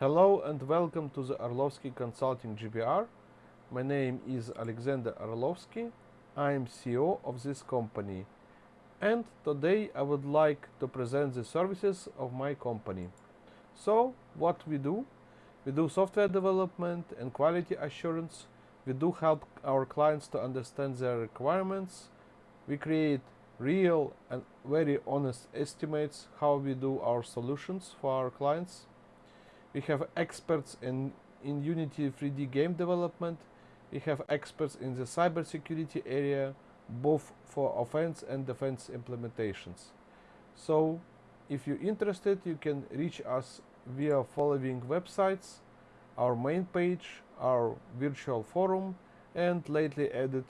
Hello and welcome to the Arlovsky Consulting GBR. My name is Alexander Arlovsky. I am CEO of this company. And today I would like to present the services of my company. So, what we do? We do software development and quality assurance. We do help our clients to understand their requirements. We create real and very honest estimates how we do our solutions for our clients. We have experts in, in Unity 3D game development. We have experts in the cybersecurity area, both for offense and defense implementations. So, if you're interested, you can reach us via following websites, our main page, our virtual forum, and lately added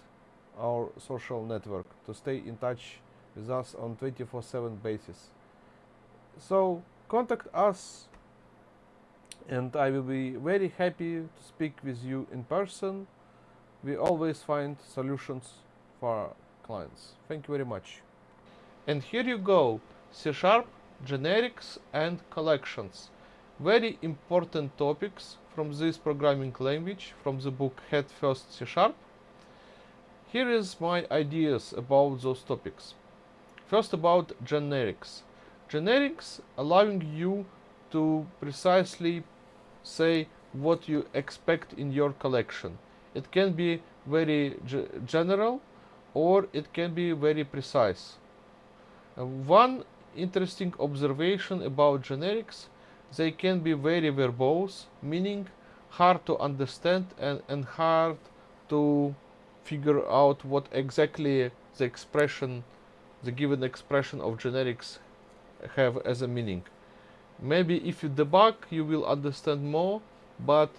our social network to stay in touch with us on 24-7 basis. So contact us and I will be very happy to speak with you in person. We always find solutions for our clients. Thank you very much. And here you go, C-sharp, generics and collections. Very important topics from this programming language from the book Head First C-sharp. Here is my ideas about those topics. First about generics. Generics allowing you to precisely say what you expect in your collection. It can be very general or it can be very precise. Uh, one interesting observation about generics, they can be very verbose, meaning hard to understand and, and hard to figure out what exactly the expression, the given expression of generics have as a meaning. Maybe if you debug, you will understand more, but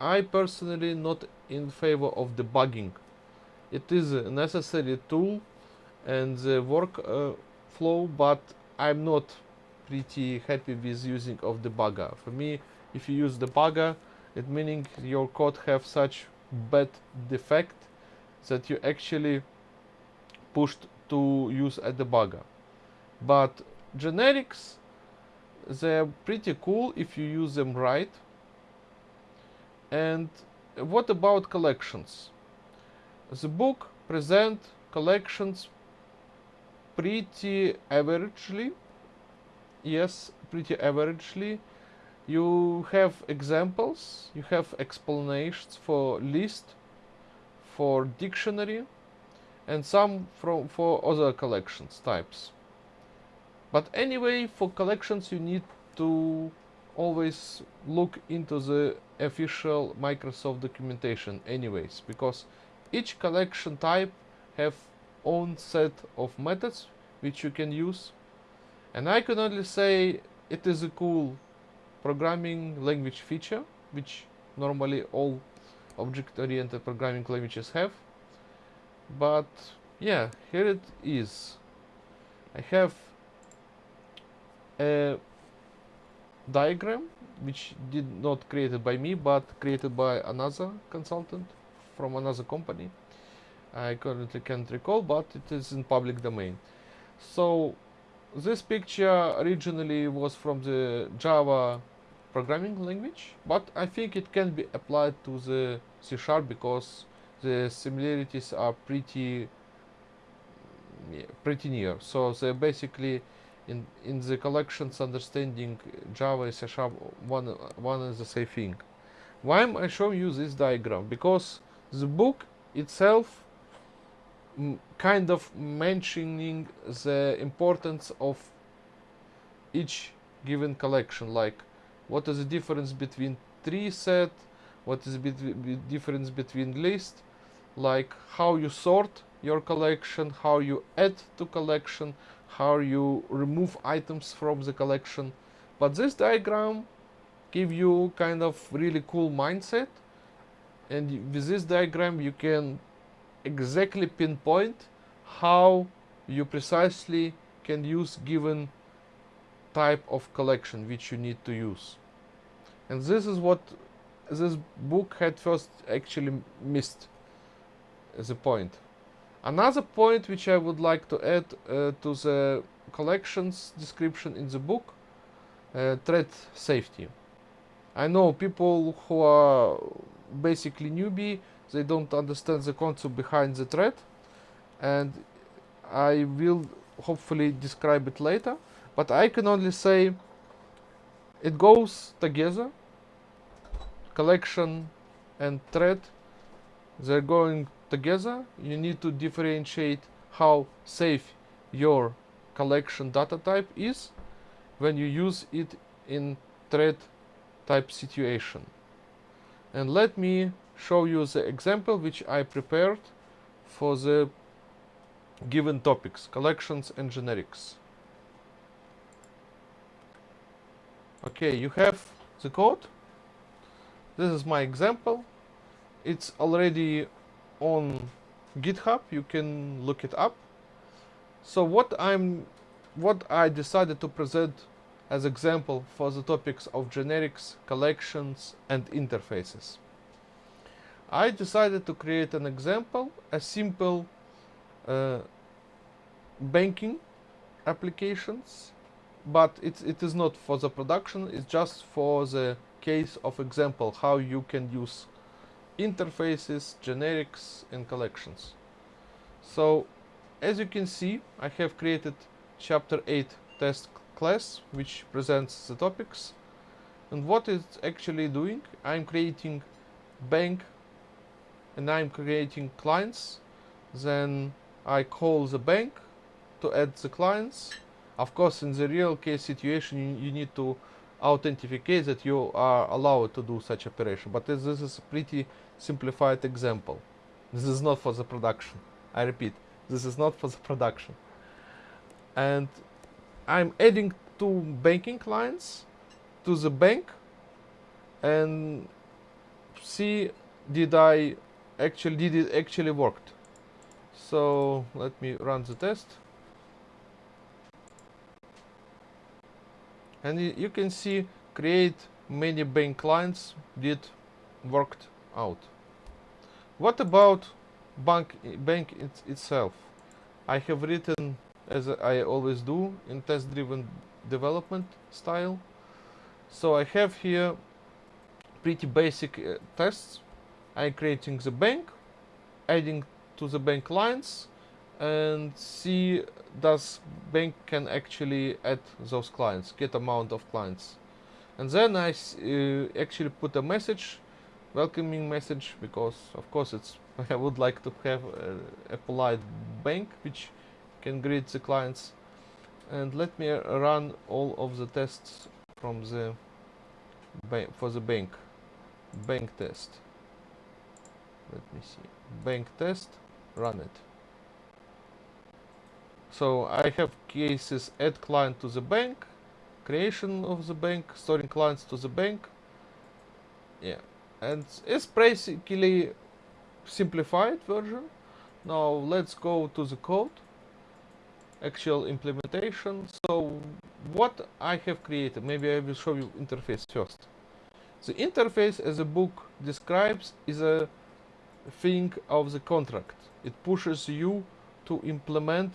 I personally not in favor of debugging. It is a necessary tool and the work uh, flow, but I'm not pretty happy with using of debugger. For me, if you use debugger, it meaning your code have such bad defect that you actually pushed to use a debugger. But generics they're pretty cool if you use them right. And what about collections? The book present collections pretty averagely. Yes, pretty averagely. You have examples, you have explanations for list, for dictionary, and some from for other collections types. But anyway, for collections you need to always look into the official Microsoft documentation anyways, because each collection type have own set of methods which you can use. And I can only say it is a cool programming language feature, which normally all object-oriented programming languages have. But yeah, here it is. I have a diagram which did not created by me but created by another consultant from another company I currently can't recall but it is in public domain. So this picture originally was from the Java programming language but I think it can be applied to the C Sharp because the similarities are pretty pretty near. So they basically in in the collections understanding Java is a sharp one one is the same thing. Why am I showing you this diagram? Because the book itself mm, kind of mentioning the importance of each given collection, like what is the difference between tree set, what is the difference between list, like how you sort your collection, how you add to collection, how you remove items from the collection. But this diagram give you kind of really cool mindset and with this diagram you can exactly pinpoint how you precisely can use given type of collection which you need to use. And this is what this book Head First actually missed as a point. Another point which I would like to add uh, to the collections description in the book, uh, thread safety. I know people who are basically newbie, they don't understand the concept behind the thread and I will hopefully describe it later, but I can only say it goes together, collection and thread, they're going together. You need to differentiate how safe your collection data type is when you use it in thread type situation. And let me show you the example which I prepared for the given topics, collections and generics. Okay, you have the code. This is my example. It's already on GitHub. You can look it up. So what I'm what I decided to present as example for the topics of generics, collections and interfaces. I decided to create an example, a simple uh, banking applications, but it, it is not for the production, it's just for the case of example, how you can use interfaces, generics and collections. So as you can see, I have created chapter 8 test class which presents the topics. And what it's actually doing I'm creating bank and I'm creating clients. Then I call the bank to add the clients. Of course in the real case situation you, need to authenticate that you are allowed to do such operation but this, is a pretty simplified example this is not for the production I repeat this is not for the production. And I'm adding two banking clients to the bank and see did I actually did it actually worked. So let me run the test. And you can see create many bank clients did worked out. What about bank bank it, itself. I have written as I always do in test driven development style. So I have here pretty basic uh, tests. I'm creating the bank, adding to the bank lines and see does bank can actually add those clients, get amount of clients. And then I uh, actually put a message, welcoming message, because of course it's I would like to have a, a polite bank which can greet the clients. And let me run all of the tests from the bank for the bank. Bank test. Let me see. Bank test run it so I have cases add client to the bank creation of the bank storing clients to the bank yeah and it's basically simplified version. Now let's go to the code, actual implementation. So what I have created, maybe I will show you interface first. The interface as the book describes is a thing of the contract. It pushes you to implement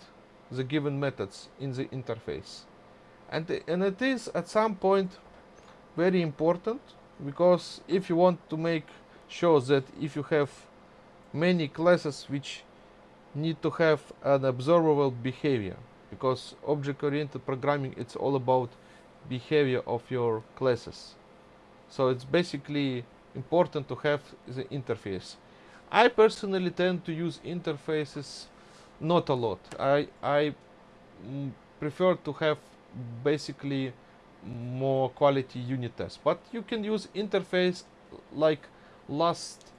the given methods in the interface. And, and it is at some point very important because if you want to make sure that if you have many classes which need to have an observable behavior because object-oriented programming it's all about behavior of your classes so it's basically important to have the interface I personally tend to use interfaces not a lot. I, I mm, prefer to have basically more quality unit tests. But you can use interface like last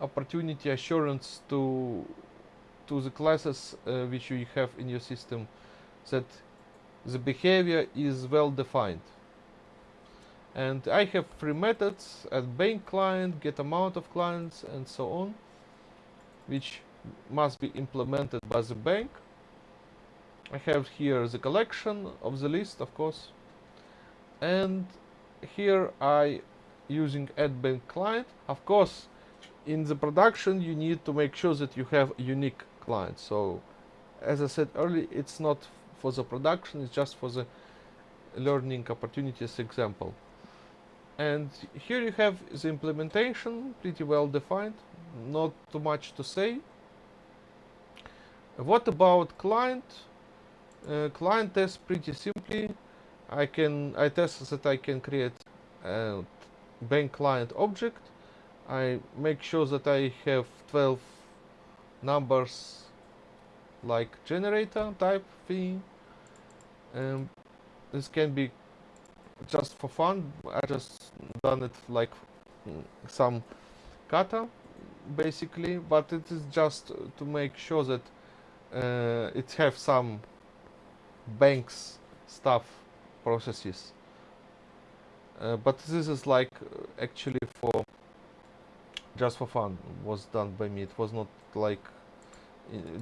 opportunity assurance to to the classes uh, which you have in your system that the behavior is well defined. And I have three methods at bank client get amount of clients and so on which must be implemented by the bank. I have here the collection of the list of course. And here I using add bank client of course in the production you need to make sure that you have unique clients. So as I said earlier it's not for the production it's just for the learning opportunities example. And here you have the implementation pretty well defined not too much to say what about client? Uh, client test pretty simply. I can I test that I can create a bank client object. I make sure that I have 12 numbers like generator type thing. Um, this can be just for fun. I just done it like mm, some kata basically. But it is just to make sure that uh, it have some banks stuff processes. Uh, but this is like actually for just for fun was done by me. It was not like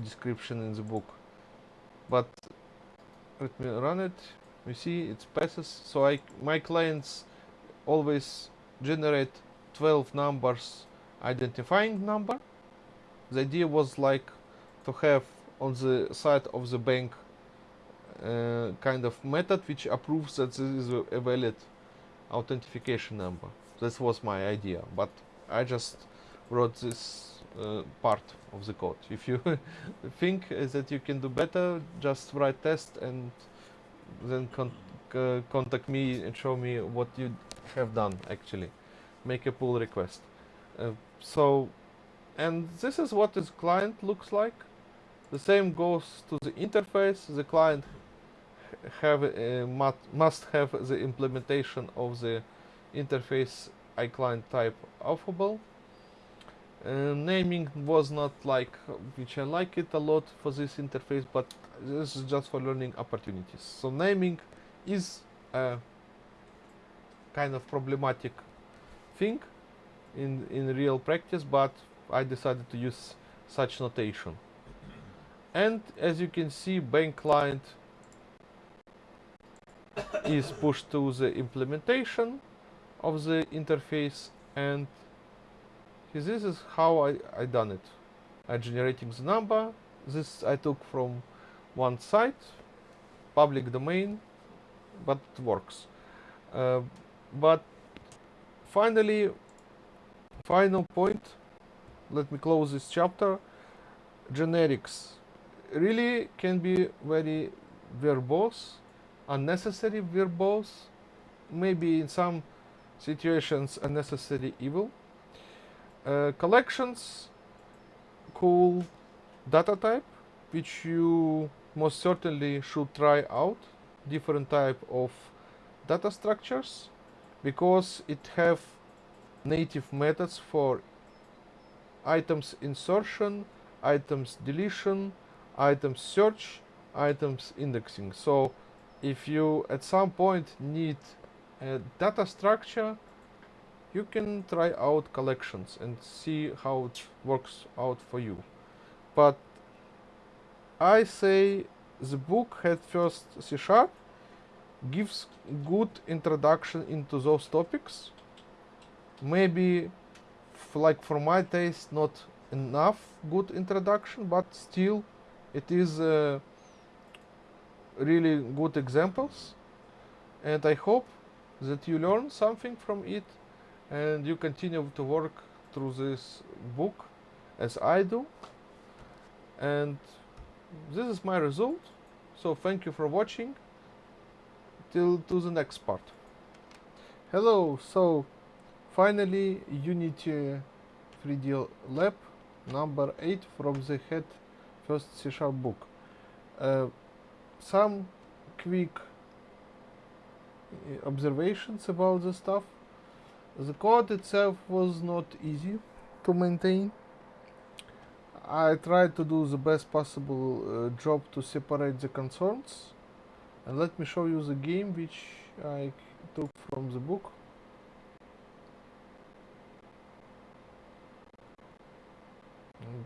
description in the book. But let me run it. You see it passes. So I my clients always generate 12 numbers identifying number. The idea was like to have on the side of the bank uh, kind of method which approves that this is a valid authentication number this was my idea but I just wrote this uh, part of the code. If you think that you can do better, just write test and then con uh, contact me and show me what you have done actually. Make a pull request. Uh, so, and this is what this client looks like. The same goes to the interface. The client have uh, must have the implementation of the interface iClient type affable uh, naming was not like which I like it a lot for this interface but this is just for learning opportunities. So naming is a kind of problematic thing in in real practice but I decided to use such notation and as you can see bank client is pushed to the implementation of the interface and this is how I, I done it. I generating the number. This I took from one site, public domain, but it works. Uh, but finally, final point, let me close this chapter. Generics really can be very verbose, unnecessary verbose, maybe in some situations unnecessary evil. Uh, collections cool data type which you most certainly should try out different type of data structures because it have native methods for items insertion items deletion items search items indexing so if you at some point need a data structure you can try out collections and see how it works out for you. But I say the book Head First C Sharp gives good introduction into those topics. Maybe like for my taste not enough good introduction, but still it is uh, really good examples. And I hope that you learn something from it and you continue to work through this book as I do. And this is my result. So thank you for watching. Till to the next part. Hello. So finally unity 3d lab number 8 from the head first c sharp book uh, some quick observations about the stuff the code itself was not easy to maintain. I tried to do the best possible uh, job to separate the concerns. And let me show you the game which I took from the book.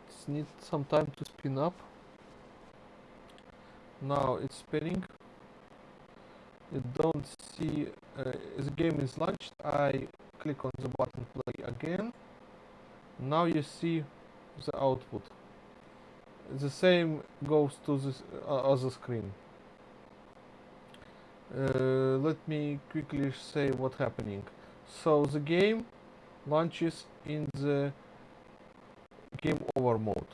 It needs some time to spin up. Now it's spinning. You don't see uh, the game is launched. I click on the button play again now you see the output the same goes to this uh, other screen uh, let me quickly say what's happening so the game launches in the game over mode.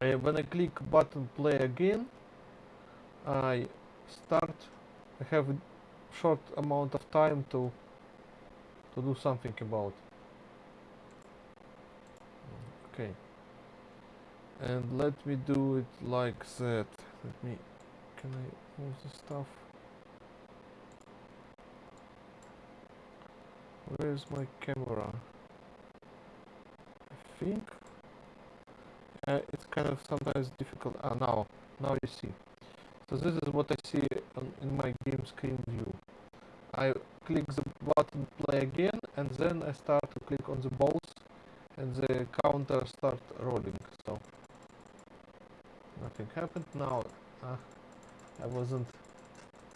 Uh, when I click button play again I start I have short amount of time to to do something about. Okay. And let me do it like that. Let me can I move the stuff? Where's my camera think uh, it's kind of sometimes difficult ah now now you see. So this is what I see on, in my game screen view. I click the button play again and then I start to click on the balls and the counter start rolling. So nothing happened. Now uh, I wasn't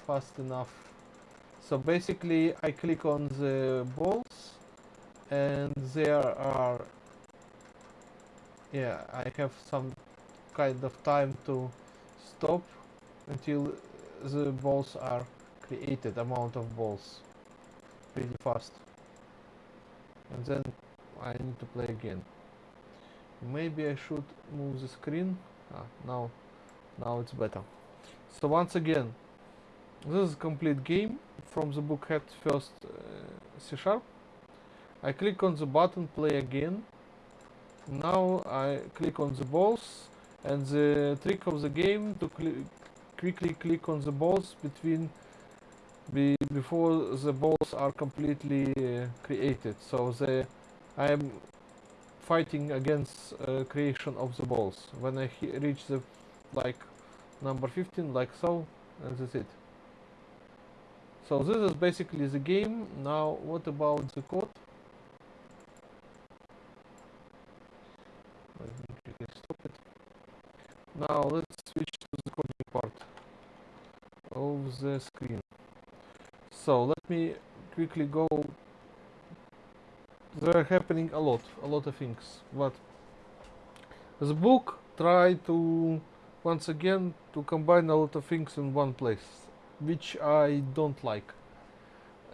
fast enough. So basically I click on the balls and there are yeah I have some kind of time to stop until the balls are created amount of balls pretty fast. And then I need to play again. Maybe I should move the screen. Ah, now now it's better. So once again this is a complete game from the book head first uh, C sharp. I click on the button play again now I click on the balls and the trick of the game to cl quickly click on the balls between be before the balls are completely uh, created. So the I am fighting against uh, creation of the balls. When I reach the like number 15 like so and that's it. So this is basically the game. Now what about the code let me quickly stop it now let's switch to the coding part of the screen. So let me quickly go. There are happening a lot a lot of things but the book try to once again to combine a lot of things in one place which I don't like.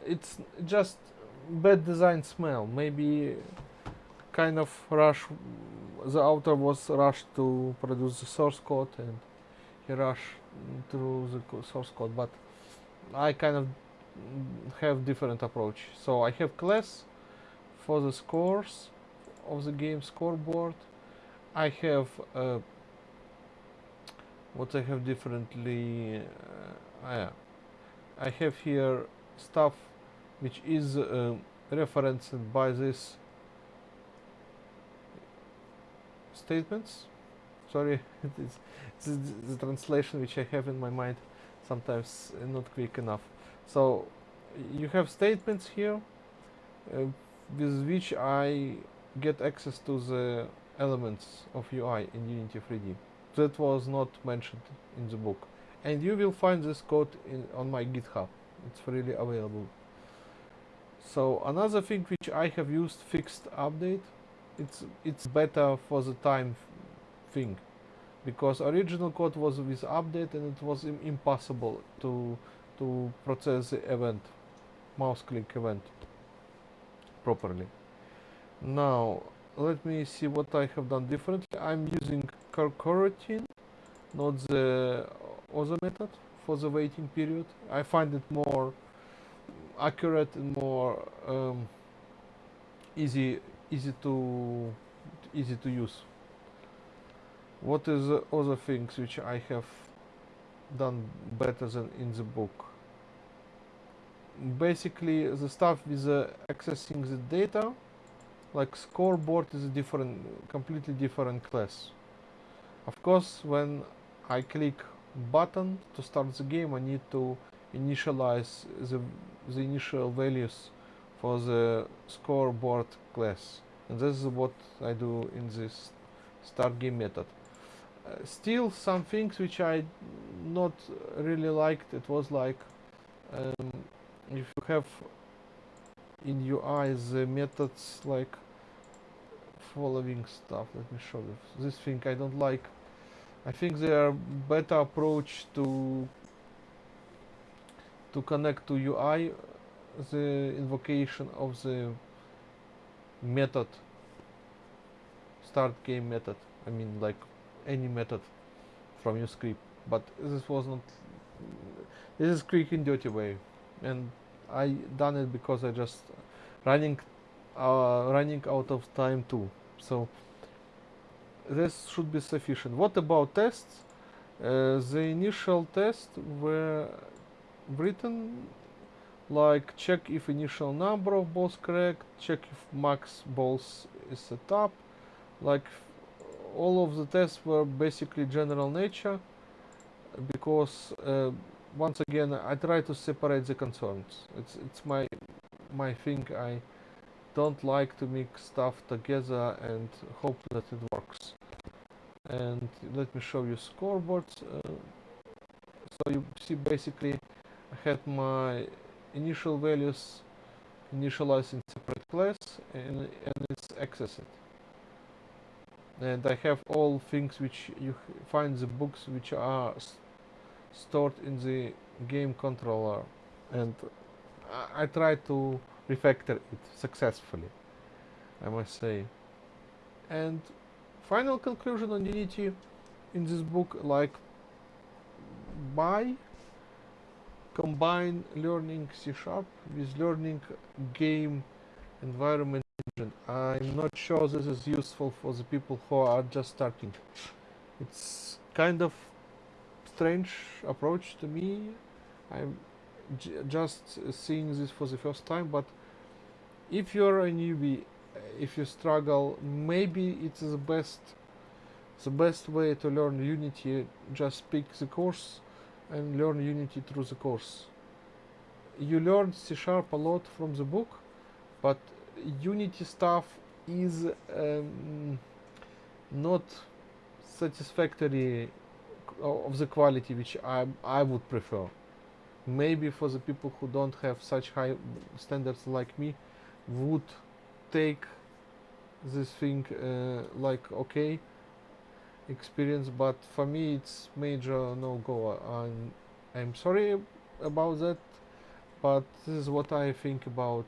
It's just bad design smell maybe kind of rush the author was rushed to produce the source code and he rushed through the source code but I kind of have different approach so I have class for the scores of the game scoreboard I have uh, what I have differently uh, yeah. I have here stuff which is uh, referenced by this statements sorry it's, it's the translation which I have in my mind sometimes not quick enough so you have statements here uh, with which I get access to the elements of UI in Unity 3D. That was not mentioned in the book. And you will find this code in, on my GitHub. It's freely available. So another thing which I have used fixed update, it's it's better for the time thing. Because original code was with update and it was Im impossible to to process the event mouse click event properly. Now let me see what I have done differently. I'm using coroutine not the other method for the waiting period. I find it more accurate and more um, easy easy to easy to use. What is the other things which I have done better than in the book? Basically the stuff with uh, accessing the data like scoreboard is a different completely different class. Of course when I click button to start the game I need to initialize the, the initial values for the scoreboard class and this is what I do in this start game method. Uh, still some things which I not really liked. It was like um, if you have in UI the methods like following stuff let me show you. This thing I don't like. I think there are better approach to to connect to UI the invocation of the method start game method. I mean like any method from your script. But this was not this is quick and dirty way. And I done it because I just running uh, running out of time too. So this should be sufficient. What about tests? Uh, the initial tests were written like check if initial number of balls correct check if max balls is set up. Like all of the tests were basically general nature because uh, once again I try to separate the concerns. It's it's my my thing. I don't like to mix stuff together and hope that it works. And let me show you scoreboards. Uh, so you see basically I had my initial values initialized in separate class and, and it's accessed. And I have all things which you find the books which are stored in the game controller. And I, I try to refactor it successfully I must say. And final conclusion on Unity in this book like by combine learning C sharp with learning game environment engine. I'm not sure this is useful for the people who are just starting. It's kind of strange approach to me. I'm just seeing this for the first time, but if you're a newbie, if you struggle, maybe it's the best the best way to learn Unity. Just pick the course and learn Unity through the course. You learn C Sharp a lot from the book, but Unity stuff is um, not satisfactory of the quality which I, I would prefer. Maybe for the people who don't have such high standards like me would take this thing uh, like okay experience but for me it's major no-go I'm, I'm sorry about that but this is what I think about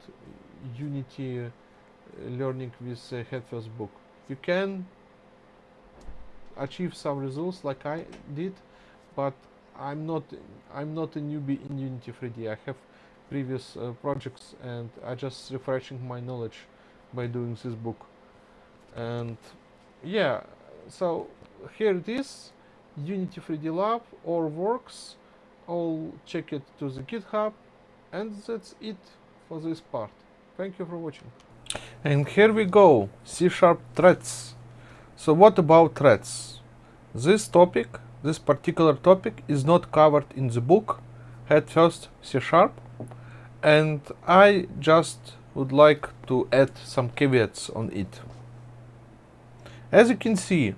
Unity uh, learning with uh, Head book. You can achieve some results like I did, but I'm not I'm not a newbie in Unity 3D. I have previous uh, projects and I just refreshing my knowledge by doing this book. And yeah, so here it is, Unity 3D Lab, all works. I'll check it to the GitHub, and that's it for this part. Thank you for watching. And here we go, C-sharp threads. So what about threads? This topic, this particular topic is not covered in the book, Head First C-sharp. And I just would like to add some caveats on it. As you can see,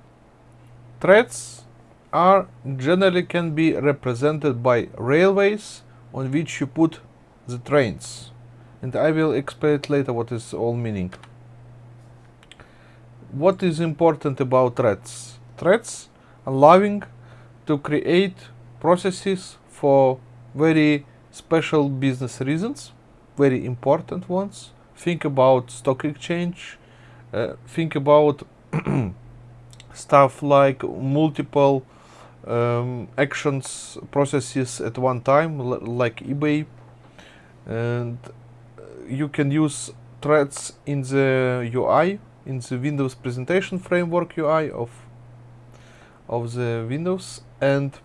threads are generally can be represented by railways on which you put the trains and I will explain later what is all meaning. What is important about threads? Threads allowing to create processes for very special business reasons, very important ones. Think about stock exchange, uh, think about stuff like multiple um, actions processes at one time like eBay and you can use threads in the UI, in the Windows presentation framework UI of of the Windows and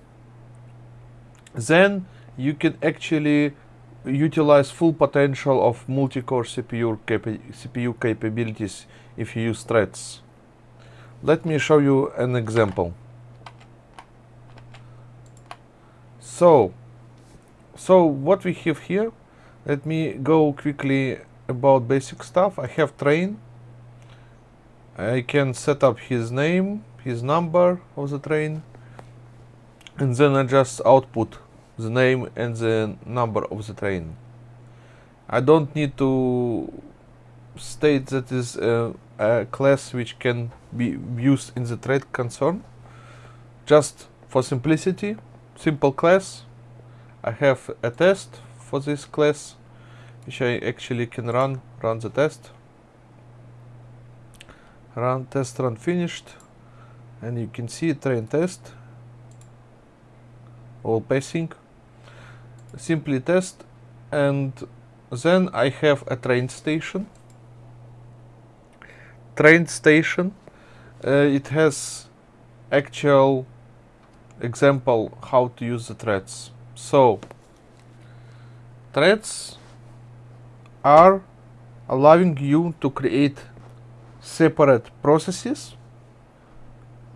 then you can actually utilize full potential of multi-core CPU, capa CPU capabilities if you use threads. Let me show you an example. So, so what we have here let me go quickly about basic stuff. I have train. I can set up his name, his number of the train, and then I just output the name and the number of the train. I don't need to state that is a, a class which can be used in the thread concern. Just for simplicity, simple class. I have a test for this class, which I actually can run, run the test. Run test run finished, and you can see train test, all passing. Simply test, and then I have a train station. Train station, uh, it has actual example how to use the threads. So, threads are allowing you to create separate processes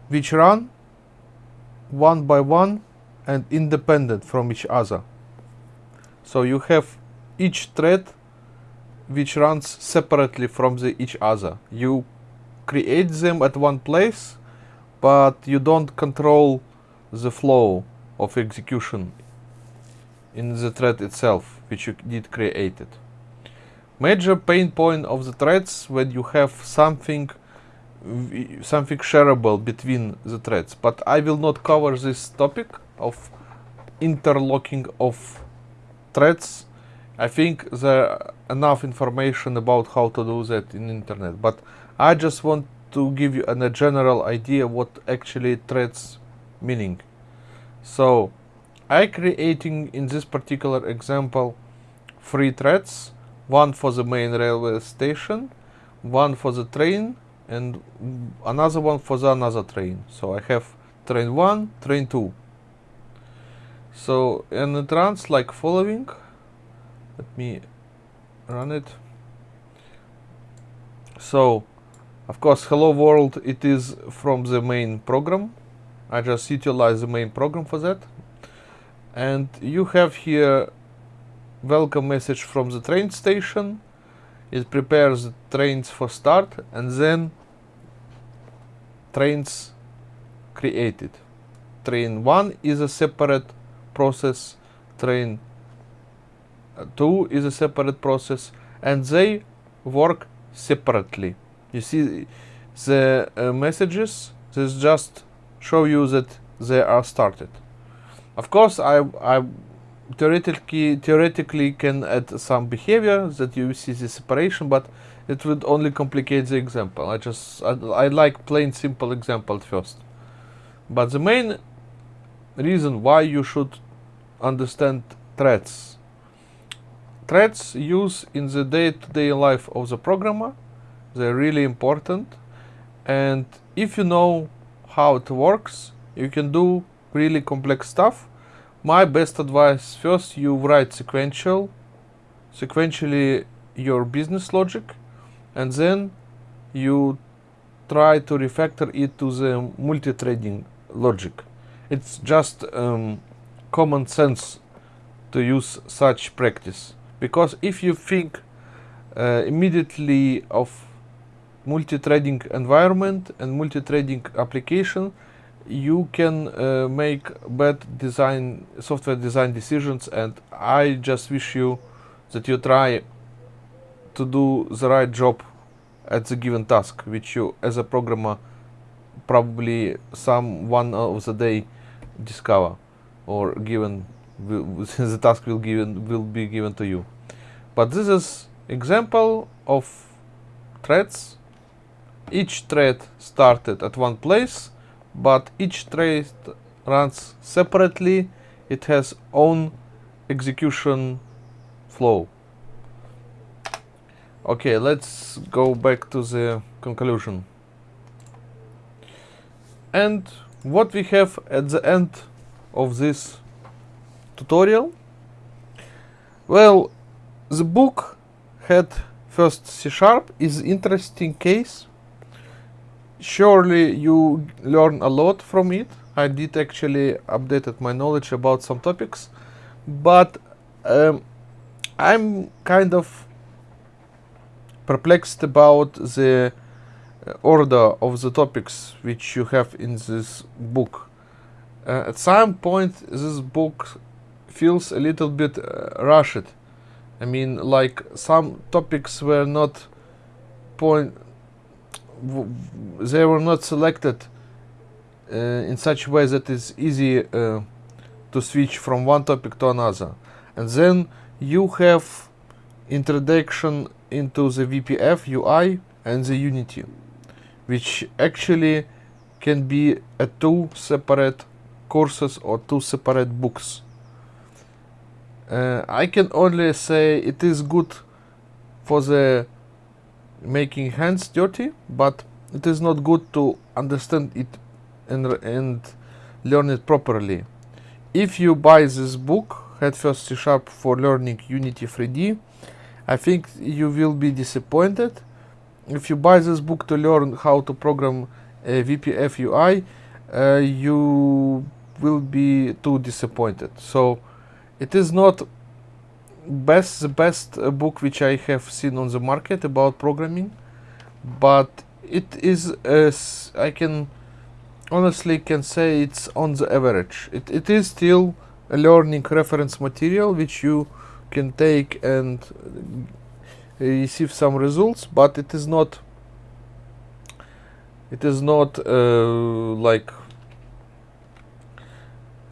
which run one by one and independent from each other. So you have each thread which runs separately from the each other. You create them at one place, but you don't control the flow of execution in the thread itself, which you did created. Major pain point of the threads when you have something something shareable between the threads, but I will not cover this topic of interlocking of threads. I think there enough information about how to do that in internet, but I just want to give you an, a general idea what actually threads meaning. So I creating in this particular example three threads, one for the main railway station, one for the train, and another one for the another train. So I have train 1, train 2. So and it runs like following. Let me run it. So of course hello world it is from the main program I just utilize the main program for that. And you have here welcome message from the train station. It prepares the trains for start and then trains created. Train 1 is a separate process, train 2 is a separate process and they work separately. You see the uh, messages, this just show you that they are started. Of course, I, I theoretically theoretically can add some behavior that you see the separation, but it would only complicate the example. I just I, I like plain simple example first. But the main reason why you should understand threads. Threads use in the day-to-day -day life of the programmer. They're really important. And if you know how it works. You can do really complex stuff. My best advice, first you write sequential, sequentially your business logic, and then you try to refactor it to the multi-threading logic. It's just um, common sense to use such practice. Because if you think uh, immediately of multi-threading environment and multi-threading application, you can uh, make bad design software design decisions and I just wish you that you try to do the right job at the given task which you as a programmer probably some one of the day discover or given the task will given will be given to you but this is example of threads each thread started at one place, but each thread runs separately. It has own execution flow. Okay, let's go back to the conclusion. And what we have at the end of this tutorial? Well, the book Head First C Sharp is interesting case surely you learn a lot from it. I did actually updated my knowledge about some topics, but um, I'm kind of perplexed about the uh, order of the topics which you have in this book. Uh, at some point, this book feels a little bit uh, rushed. I mean, like some topics were not point they were not selected uh, in such a way that it's easy uh, to switch from one topic to another. And then you have introduction into the WPF UI and the Unity, which actually can be a two separate courses or two separate books. Uh, I can only say it is good for the making hands dirty, but it is not good to understand it and, and learn it properly. If you buy this book, Head First C Sharp for Learning Unity 3D, I think you will be disappointed. If you buy this book to learn how to program a WPF UI, uh, you will be too disappointed. So it is not best the best book which I have seen on the market about programming, but it is as I can honestly can say it's on the average. It it is still a learning reference material which you can take and receive some results, but it is not it is not uh, like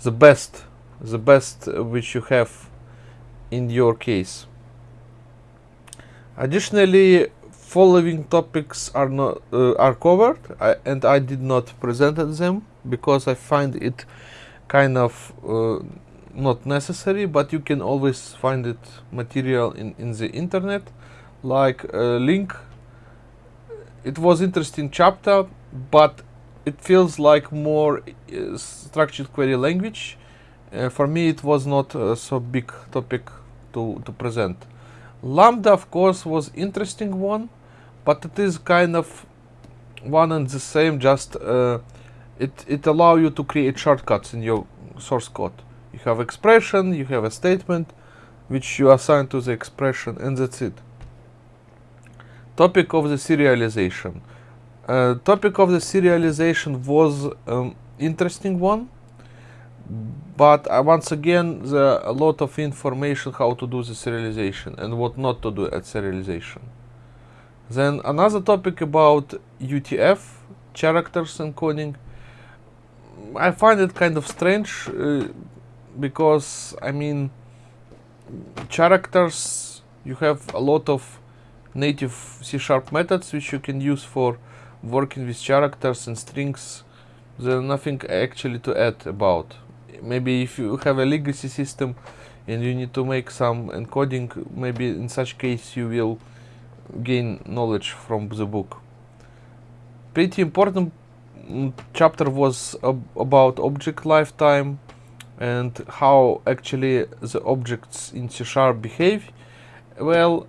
the best the best which you have in your case. Additionally following topics are not uh, are covered I, and I did not present them because I find it kind of uh, not necessary but you can always find it material in, in the internet like a link. It was interesting chapter but it feels like more uh, structured query language for me it was not uh, so big topic to, to present. Lambda of course was interesting one but it is kind of one and the same just uh, it it allow you to create shortcuts in your source code. You have expression you have a statement which you assign to the expression and that's it. Topic of the serialization. Uh, topic of the serialization was um, interesting one but uh, once again a lot of information how to do the serialization and what not to do at serialization. Then another topic about UTF characters encoding. I find it kind of strange uh, because I mean characters you have a lot of native C sharp methods which you can use for working with characters and strings. There's nothing actually to add about maybe if you have a legacy system and you need to make some encoding maybe in such case you will gain knowledge from the book pretty important mm, chapter was ab about object lifetime and how actually the objects in C Sharp behave well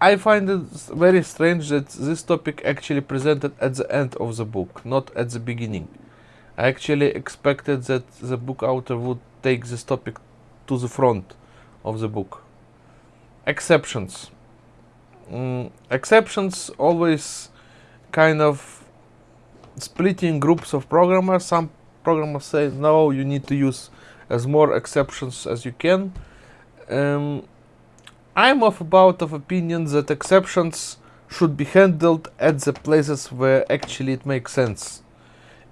I find it very strange that this topic actually presented at the end of the book, not at the beginning. I actually expected that the book author would take this topic to the front of the book. Exceptions. Mm, exceptions always kind of splitting groups of programmers. Some programmers say, no, you need to use as more exceptions as you can. Um, I'm of about of opinion that exceptions should be handled at the places where actually it makes sense.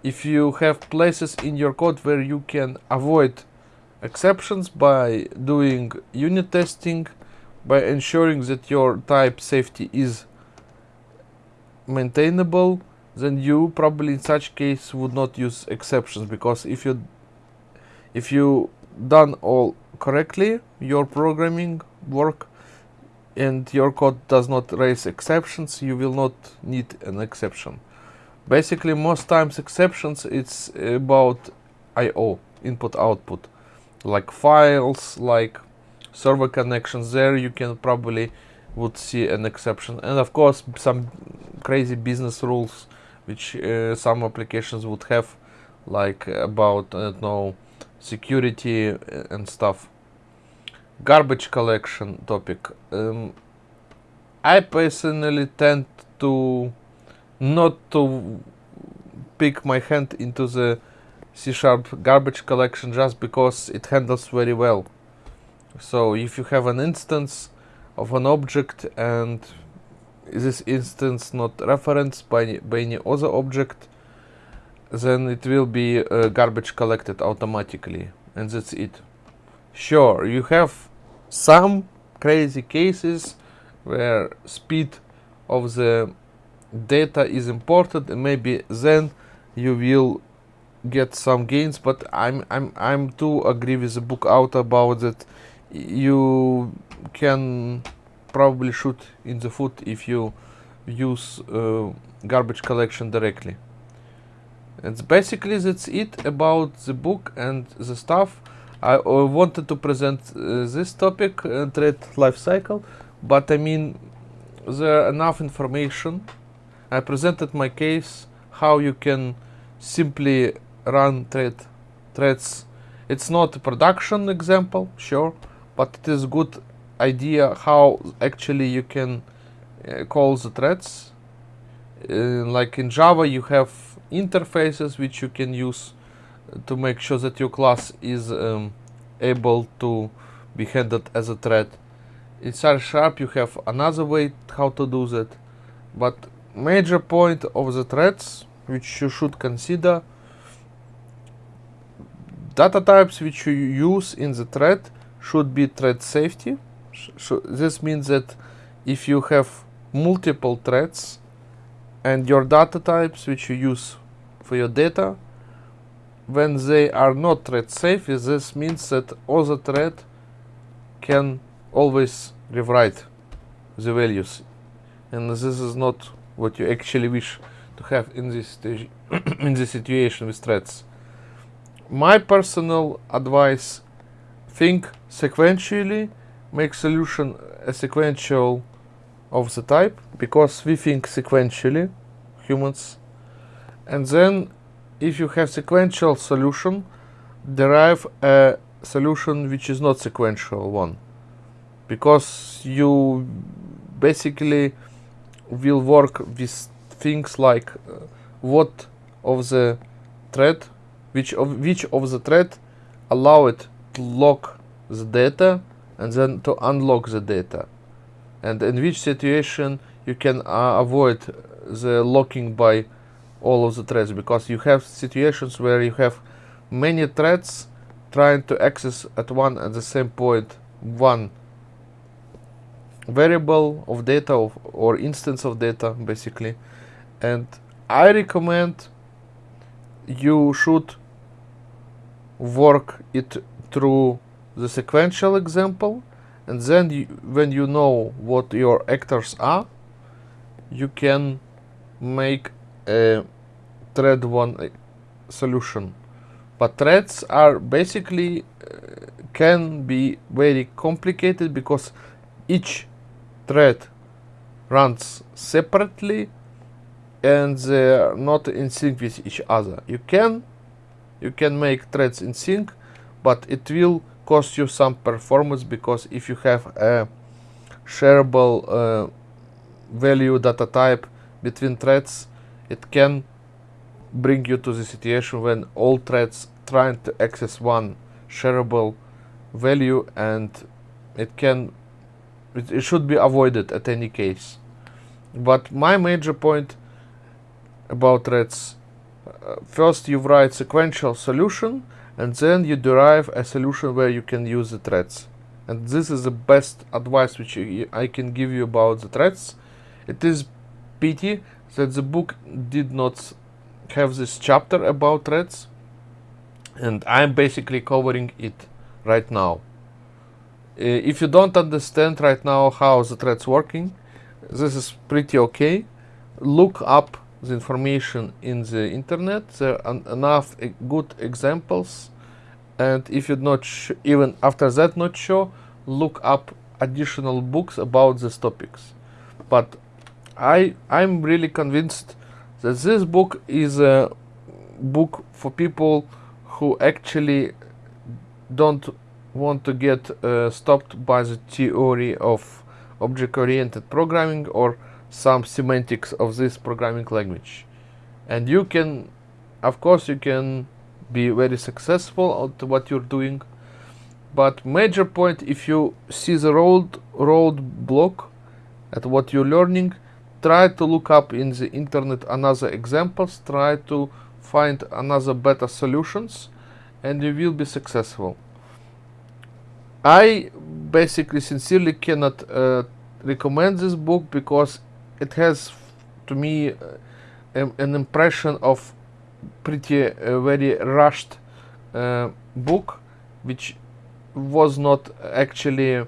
If you have places in your code where you can avoid exceptions by doing unit testing, by ensuring that your type safety is maintainable, then you probably in such case would not use exceptions because if you if you done all correctly your programming work and your code does not raise exceptions, you will not need an exception. Basically, most times exceptions, it's about I.O., input output, like files, like server connections. There you can probably would see an exception. And of course, some crazy business rules, which uh, some applications would have, like about, I don't know, security and stuff garbage collection topic. Um, I personally tend to not to pick my hand into the C Sharp garbage collection just because it handles very well. So if you have an instance of an object and this instance not referenced by, by any other object, then it will be uh, garbage collected automatically and that's it. Sure, you have some crazy cases where speed of the data is important and maybe then you will get some gains but i'm i'm i'm too agree with the book out about that. You can probably shoot in the foot if you use uh, garbage collection directly. And basically that's it about the book and the stuff. I uh, wanted to present uh, this topic uh, thread life cycle but i mean there are enough information I presented my case how you can simply run thread threads. It's not a production example, sure, but it is a good idea how actually you can uh, call the threads. Uh, like in Java, you have interfaces which you can use to make sure that your class is um, able to be handled as a thread. In C Sharp, you have another way how to do that, but major point of the threads which you should consider. Data types which you use in the thread should be thread safety. So this means that if you have multiple threads and your data types which you use for your data when they are not thread safe this means that other thread can always rewrite the values. And this is not what you actually wish to have in this in this situation with threads. My personal advice: think sequentially, make solution a sequential of the type because we think sequentially, humans, and then if you have sequential solution, derive a solution which is not sequential one because you basically will work with things like uh, what of the thread, which of which of the thread allow it to lock the data and then to unlock the data, and in which situation you can uh, avoid the locking by all of the threads because you have situations where you have many threads trying to access at one at the same point one variable of data of, or instance of data basically. And I recommend you should work it through the sequential example and then you, when you know what your actors are you can make a thread one uh, solution. But threads are basically uh, can be very complicated because each thread runs separately and they are not in sync with each other. You can you can make threads in sync, but it will cost you some performance because if you have a shareable uh, value data type between threads, it can bring you to the situation when all threads trying to access one shareable value and it can it, it should be avoided at any case. But my major point about threads, uh, first you write sequential solution and then you derive a solution where you can use the threads. And this is the best advice which I can give you about the threads. It is pity that the book did not have this chapter about threads and I'm basically covering it right now. Uh, if you don't understand right now how the thread's working, this is pretty okay. Look up the information in the internet. There are enough good examples. And if you're not even after that not sure, look up additional books about these topics. But I I'm really convinced that this book is a book for people who actually don't want to get uh, stopped by the theory of object-oriented programming or some semantics of this programming language. And you can of course you can be very successful at what you're doing. But major point if you see the road road block at what you're learning try to look up in the internet another examples try to find another better solutions and you will be successful I basically sincerely cannot uh, recommend this book because it has to me uh, an, an impression of pretty uh, very rushed uh, book which was not actually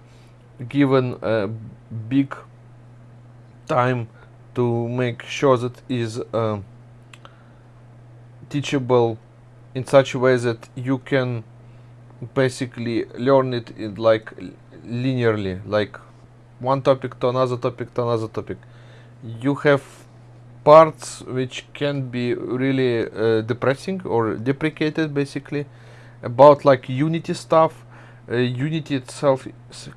given a big time to make sure that is uh, teachable in such a way that you can basically learn it in like linearly like one topic to another topic to another topic. You have parts which can be really uh, depressing or deprecated basically about like unity stuff. Uh, unity itself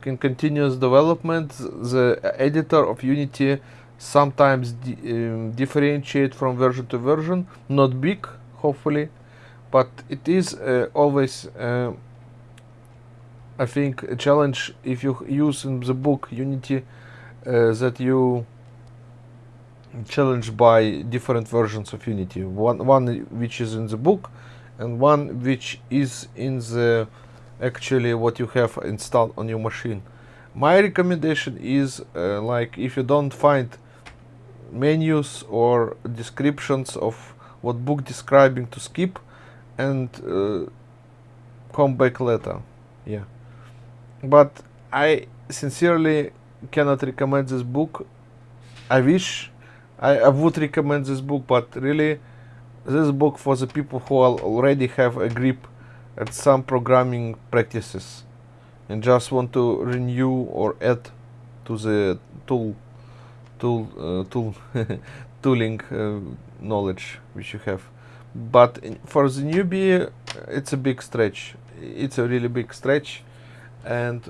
in continuous development. The editor of unity sometimes um, differentiate from version to version. Not big hopefully but it is uh, always uh, I think a challenge if you use in the book Unity uh, that you challenged by different versions of Unity. One one which is in the book and one which is in the actually what you have installed on your machine. My recommendation is uh, like if you don't find menus or descriptions of what book describing to skip and uh, come back later. Yeah but I sincerely cannot recommend this book. I wish I, I would recommend this book but really this book for the people who already have a grip at some programming practices and just want to renew or add to the tool tool uh, tool tooling uh, knowledge which you have. But for the newbie it's a big stretch. It's a really big stretch and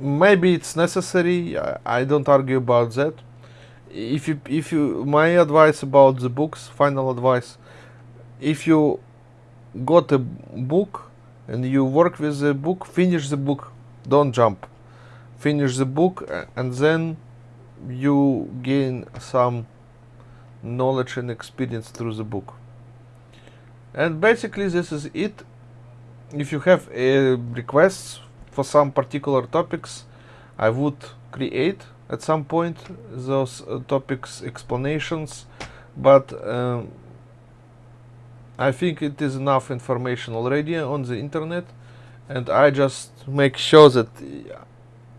maybe it's necessary I, I don't argue about that. If you if you my advice about the books final advice if you got a book and you work with the book finish the book don't jump. Finish the book and then you gain some knowledge and experience through the book. And basically this is it if you have uh, requests for some particular topics I would create at some point those uh, topics explanations but um, I think it is enough information already on the internet and I just make sure that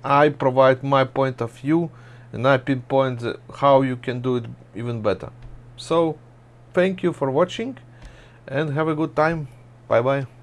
I provide my point of view and I pinpoint how you can do it even better. So thank you for watching and have a good time. Bye bye.